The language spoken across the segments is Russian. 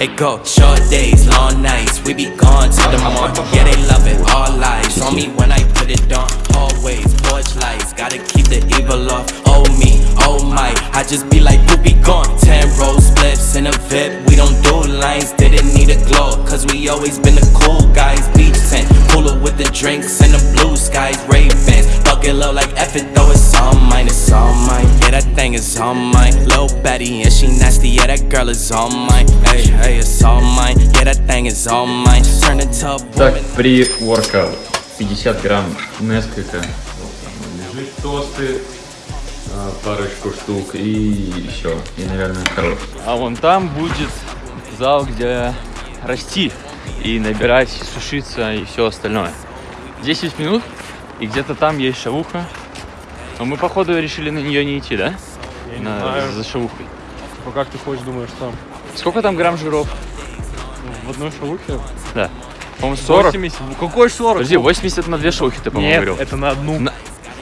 It go short days, long nights, we be gone till the uh-huh. morning. Yeah, they love it, all lies on me when I put it on. Always porch lights, gotta keep the evil off. Oh me, oh my, I just be like, be gone. Ten roll spliffs in a VIP, we don't do lines, didn't need a glow, cause we always been the cool guys. Beach tent, cooler with the drinks and the blue skies, Ravens. Bucket low like F it though, it's all mine, it's all mine. Yeah, that thing is all mine. Lil Betty, and she nasty, yeah, that girl is all mine. Hey, hey, Так, при воркаут 50 грамм несколько лежит тосты, а, парочку штук и все. И, наверное, хорош. А вон там будет зал, где расти и набирать, сушиться и все остальное. 10 минут, и где-то там есть шавуха. Но мы, походу, решили на нее не идти, да? Я не На- знаю. За шавухой. Типа, как ты хочешь, думаешь, там? Сколько там грамм жиров? В одной шавухе? Да. По-моему, 40. 80. Ну какой 40? Подожди, 80 на две шавухи ты, по-моему, Нет, говорил. это на одну. На-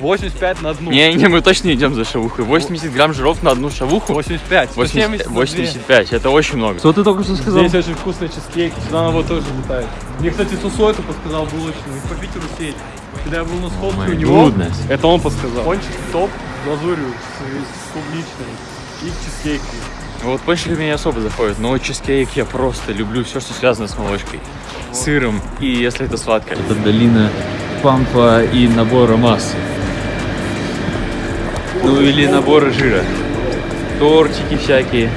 85 на одну. Не, не, мы точно идем за шавухой. 80 грамм жиров на одну шавуху. 85. 80 170 на две. 85, это очень много. Что ты только что сказал? Здесь очень вкусный чизкейк, сюда на его тоже летает. Мне, кстати, Сусой это подсказал булочный, по Питеру сеть. Когда я был на сходке у него, goodness. это он подсказал. Пончик топ с глазурью, с, с клубничной и чизкейк. Вот пончики меня не особо заходят, но чизкейк я просто люблю все, что связано с молочкой, сыром и если это сладкое. Это долина пампа и набора массы. Ну или наборы жира. Тортики всякие,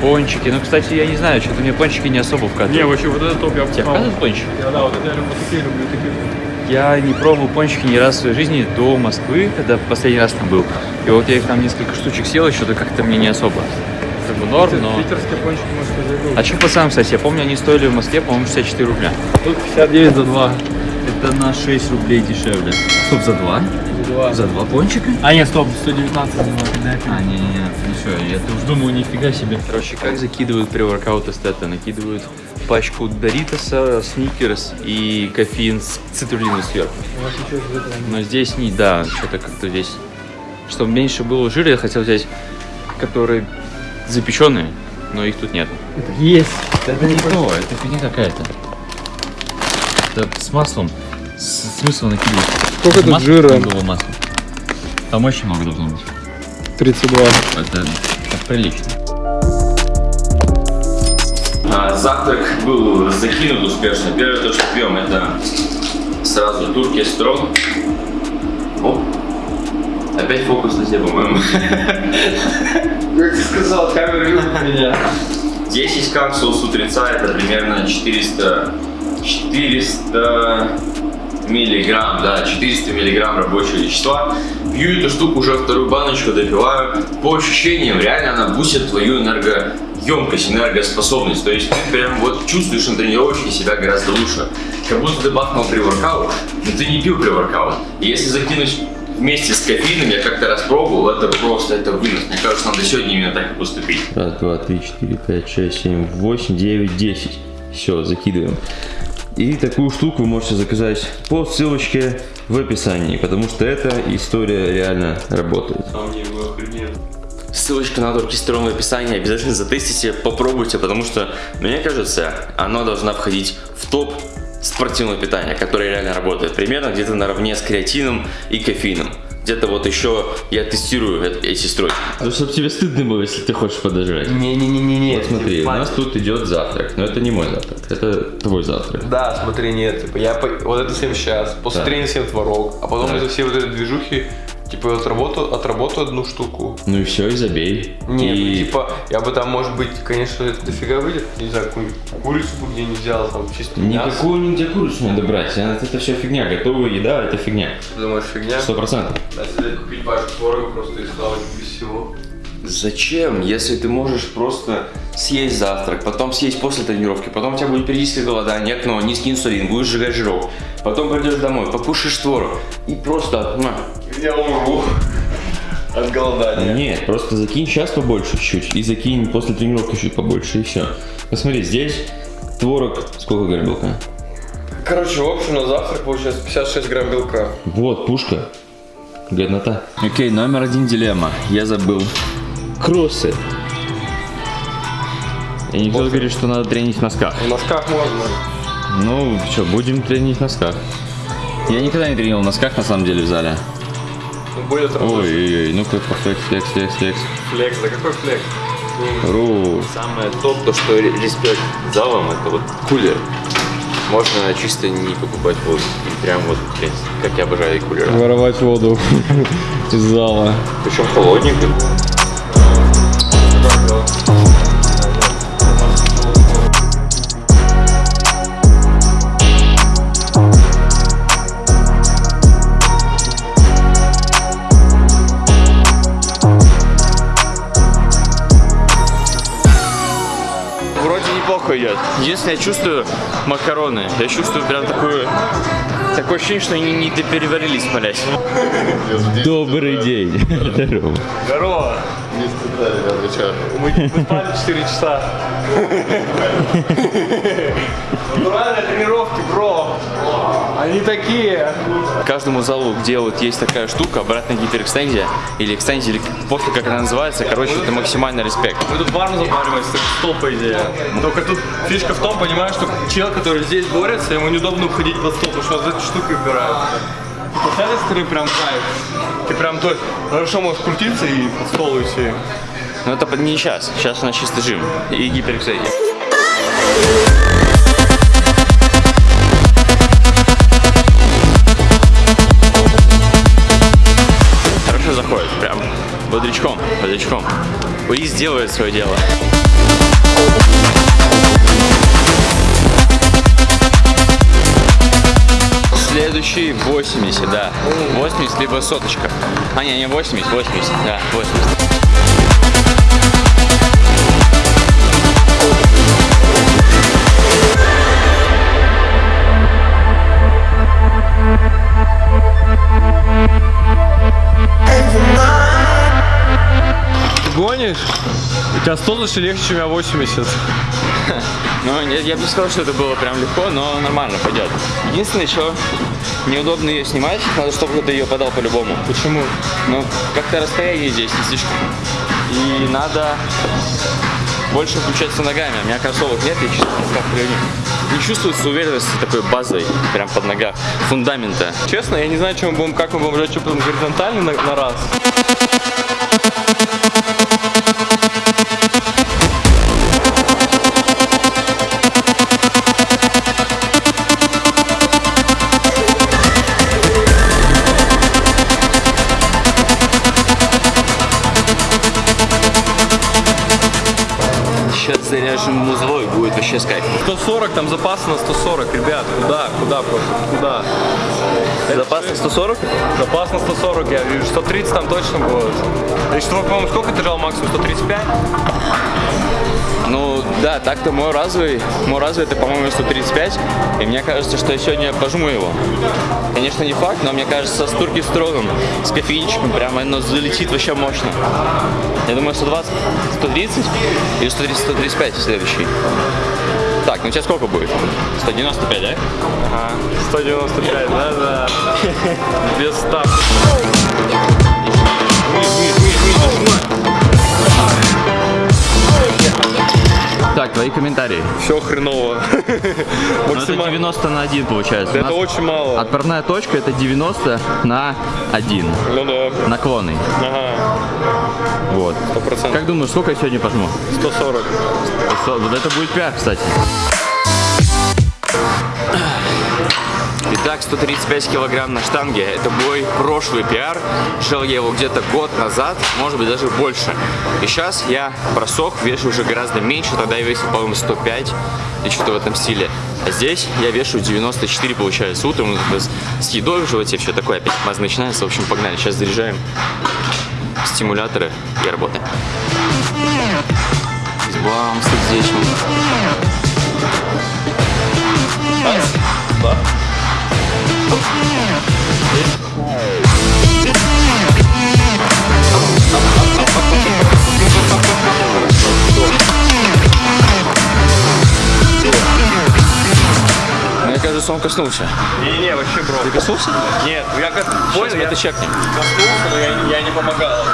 пончики. Ну, кстати, я не знаю, что-то мне пончики не особо вкатывают. Не, вообще вот это топ я Тебе вкатывают пончики? Да, да, вот это я люблю, такие люблю, такие. Я не пробовал пончики ни раз в своей жизни до Москвы, когда последний раз там был. И вот я их там несколько штучек съел, и что-то как-то мне не особо. Бы норм, но... Питерские пончики, может, я забыл. А что пацанам, кстати, я помню, они стоили в Москве, по-моему, 64 рубля. Тут 59 за 2. Это на 6 рублей дешевле. Стоп, за два? За два пончика? А нет, стоп, 119 за 2. А, не, не, не, ну я-то уж думаю, нифига себе. Короче, как закидывают при воркаут эстета? Накидывают пачку Доритоса, Сникерс и кофеин с цитрулином сверху. Но здесь не, да, что-то как-то здесь. Чтобы меньше было жира, я хотел взять, которые запеченные, но их тут нет. Есть. Это не то, это фигня какая-то. Это с маслом. С- смысл накидывать. Сколько тут Масло, жира? там было масло. Там очень много должно быть. 32. Это, это прилично. А, завтрак был закинут успешно. Первое то, что пьем, это сразу турки строн. Оп. Опять фокус на тебе, по-моему. Как ты сказал, камера любит меня. 10 капсул с утреца это примерно 400 400 миллиграмм, да, 400 миллиграмм рабочего вещества. Пью эту штуку уже вторую баночку, допиваю. По ощущениям, реально она бустит твою энергоемкость, энергоспособность. То есть ты прям вот чувствуешь на тренировочке себя гораздо лучше. Как будто ты бахнул при воркаут, но ты не пил при воркаут. И если закинуть вместе с кофеином, я как-то раз пробовал, это просто, это вынос. Мне кажется, надо сегодня именно так и поступить. Раз, два, три, четыре, пять, шесть, семь, восемь, девять, десять. Все, закидываем. И такую штуку вы можете заказать по ссылочке в описании, потому что эта история реально работает. Ссылочка на оркестрон в описании, обязательно затестите, попробуйте, потому что, мне кажется, она должна входить в топ спортивного питания, которое реально работает. Примерно где-то наравне с креатином и кофеином. Где-то вот еще я тестирую эти стройки. Ну, чтобы тебе стыдно было, если ты хочешь подожрать. Не-не-не-не. Вот смотри, у нас тут идет завтрак, но это не мой завтрак, это твой завтрак. Да, смотри, нет, типа, я по- вот это съем сейчас, после Да. тренинга съем творог, а потом Да. из-за всей вот этой движухи, типа, отработаю, отработаю одну штуку. Ну и все, и забей. Не, и... ну, типа, я бы там, может быть, конечно, это дофига выйдет, не знаю, какую-нибудь курицу бы где не взял, там, чисто мясо. Никакую нигде курицу надо брать, а это все фигня, готовая еда это фигня, Ты думаешь, фигня? сто процентов. Да, если купить пачку творога просто и славать без всего. Зачем, если ты можешь просто съесть завтрак, потом съесть после тренировки, потом у тебя будет периодическое голодание, окно, низкий инсулин, будешь сжигать жирок, потом придешь домой, покушаешь творог и просто... Я умру от голодания. Нет, просто закинь сейчас побольше чуть-чуть и закинь после тренировки чуть побольше и все. Посмотри, здесь творог, сколько грамм белка? Короче, в общем, на завтрак получается 56 грамм белка. Вот, пушка. Годнота. Окей, номер один дилемма. Я забыл. Кроссы. И никто говорит, что надо тренить в носках. В носках можно. Ну, что, будем тренить в носках. Я никогда не тренировал в носках, на самом деле, в зале. Ну, Будет работать. Ой-ой-ой, ну-ка, флекс, флекс, флекс, флекс. Флекс, да какой флекс? Ру. Самое топ, то что ре- респект залом, это вот кулер. Можно чисто не покупать воду. И прям вот, как я обожаю кулера. Воровать воду из зала. Причем холодненький. Неплохо идет. Единственное, я чувствую макароны. Я чувствую прям такую... Такое ощущение, что они не допереварились, молясь. Добрый день. Здорово. Здорово. Мы, мы спали 4 часа. Натуральные тренировки, бро. Они такие. Каждому залу, где вот есть такая штука, обратная гиперэкстензия, или экстензия, или после как она называется, короче, это максимальный респект. Мы тут барну запариваемся, стол, по идее. Только тут фишка в том, понимаешь, что чел, который здесь борется, ему неудобно уходить под стол, потому что он за этой штукой упирается. И с этой стороны прям кайф. Ты прям то хорошо можешь крутиться и под стол уйти. Но это не сейчас. Сейчас у нас чисто жим и гиперэкстензия. Хорошо заходит, прям бодрячком, бодрячком. Уиз делает свое дело. Следующий 80, да. 80 либо соточка. А, не, не 80, 80, да, 80. Ты гонишь? У тебя 100 лучше легче, чем у меня 80. Ну, я, я бы сказал, что это было прям легко, но нормально, пойдет. Единственное, что неудобно ее снимать, надо, чтобы ты ее подал по-любому. Почему? Ну, как-то расстояние здесь не слишком. И надо больше включаться ногами. У меня кроссовок нет, я в носках хожу. Не чувствуется уверенности такой базой, прям под ногах, фундамента. Честно, я не знаю, чем мы будем, как мы будем жать, что потом горизонтально на, на раз. Заряжем музло и будет вообще с кайфом. 140, там запас на 140, ребят. Куда? Куда просто? Куда? Запас на 140? Запас на 140, я вижу. 130 там точно будет. Что, по-моему, сколько ты жал максимум? 135? Ну, да, так-то мой разовый, мой разовый это, по-моему, 135. И мне кажется, что я сегодня пожму его. Конечно, не факт, но мне кажется, с турки строгом, с кофеинчиком, прямо оно залетит вообще мощно. Я думаю, 120, 130 или 130, 135 следующий. Так, ну тебя сколько будет? 195, да? Ага, 195, да-да. Без ставки. Так, твои комментарии. Все хреново. Ну, это Максимально. 90 на 1 получается. Это очень мало. Отправная точка это 90 на 1. Ну да. Наклонный. Ага, Вот. 100%. Как думаешь, сколько я сегодня пожму? 140. Со- Вот это будет пиар, кстати. Итак, 135 килограмм на штанге. Это мой прошлый пиар. Шел я его где-то год назад, может быть даже больше. И сейчас я просох, вешу уже гораздо меньше. Тогда я весил, по-моему, 105 и что-то в этом стиле. А здесь я вешу 94, получается. Утром с- с едой в животе все такое. Опять маз начинается. В общем, погнали. Сейчас заряжаем стимуляторы и работаем. Бам, сердечным. Раз, два. Кажется, он коснулся. Не-не, вообще, бро. Ты коснулся? Нет, я как понял, я это чекнем. коснулся, но я, я не помогал.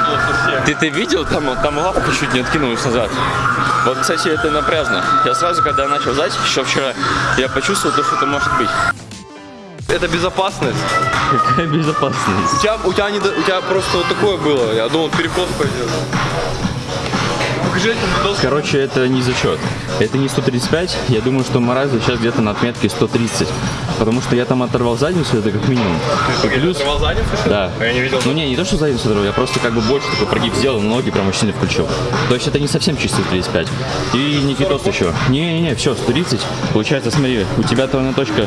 Ты, ты видел, там, там лапка чуть не откинулась назад. Вот, кстати, это напряжно. Я сразу, когда начал зать, еще вчера, я почувствовал, то, что это может быть. Это безопасность. Какая безопасность? У тебя, у тебя, не, у тебя просто вот такое было. Я думал, перекос пойдет. Короче, это не зачет. Это не 135. Я думаю, что Морозов сейчас где-то на отметке 130. Потому что я там оторвал задницу, это как минимум. И плюс... Оторвал задницу? Да. А я не видел. Ну не, не то, что задницу оторвал, я просто как бы больше такой прогиб сделал, но ноги прям очень сильно включил. То есть это не совсем чистый 35. И Никитос еще. Не-не-не, все, 130. Получается, смотри, у тебя отправная точка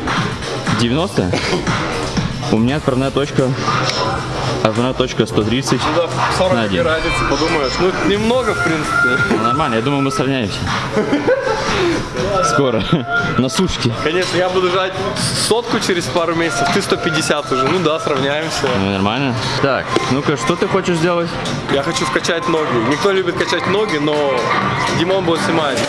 90, у меня отправная точка отправная точка 130. Да, 40 на один. разницы, подумаешь. Ну, немного, в принципе. Ну, нормально, я думаю, мы сравняемся. Скоро. На сушке. Конечно, я буду жать сотку через пару месяцев, ты 150 уже. Ну да, сравняемся. Ну, нормально. Так, ну-ка, что ты хочешь сделать? Я хочу вкачать ноги. Никто любит качать ноги, но Димон будет снимать.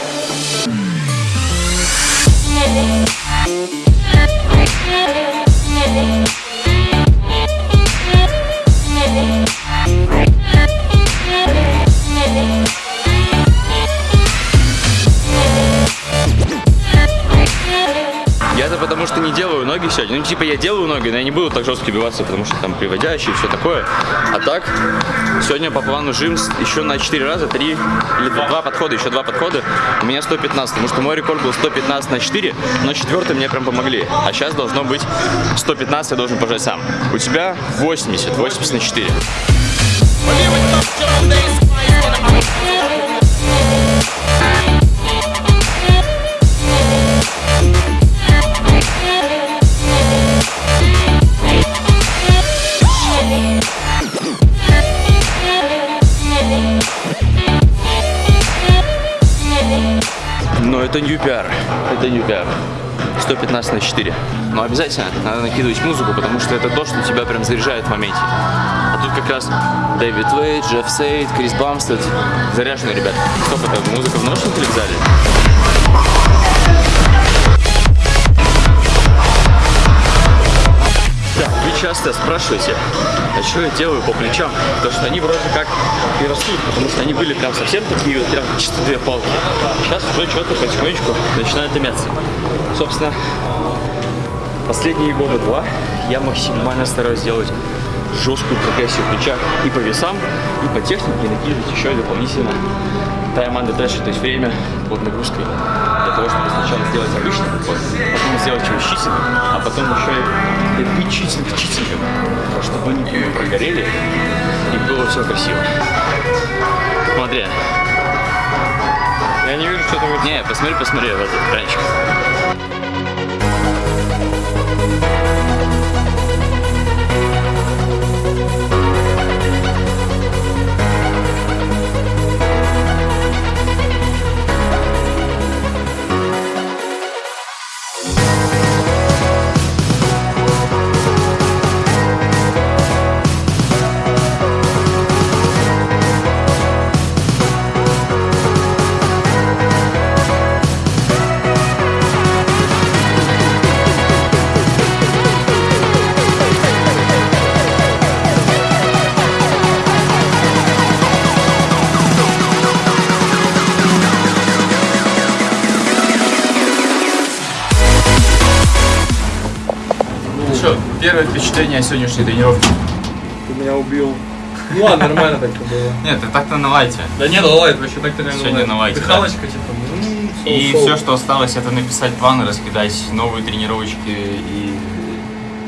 Ну, типа, я делаю ноги, но я не буду так жестко биваться, потому что там приводящие и все такое. А так, сегодня по плану жим еще на 4 раза, 3 или 2 подхода, еще 2 подхода. У меня 115, потому что мой рекорд был 115 на 4, но четвертый мне прям помогли. А сейчас должно быть 115, я должен пожать сам. У тебя 80, 80 на 4. Это new PR. Это new PR. 115 на 4. Но обязательно надо накидывать музыку, потому что это то, что тебя прям заряжает в моменте. А тут как раз Дэвид Вейт, Джефф Сейд, Крис Бамстед. Заряженные ребята. Стоп, это музыка в наушниках или в зале? Часто спрашиваете, а что я делаю по плечам? Потому что они вроде как и растут, потому что они были прям совсем такие, вот прям чисто две палки. Сейчас уже что-то потихонечку начинает мяться. Собственно, последние года два я максимально стараюсь сделать жесткую прогрессию в плечах и по весам, и по технике, накидывать еще дополнительно time under то есть время под нагрузкой для того, чтобы сначала сделать обычный сделать его читингом, а потом еще и читинг читингом, чтобы они не прогорели и было все красиво. Смотри. Я не вижу, что там Не, посмотри, посмотри в этот первое впечатление о сегодняшней тренировке? Ты меня убил. Ну ладно, нормально так-то было. Нет, ты так-то на лайте. Да не, ну лайт, вообще так-то реально Сегодня на лайте, да. Дыхалочка, типа. м, И соу-соу. все, что осталось, это написать планы, раскидать новые тренировочки и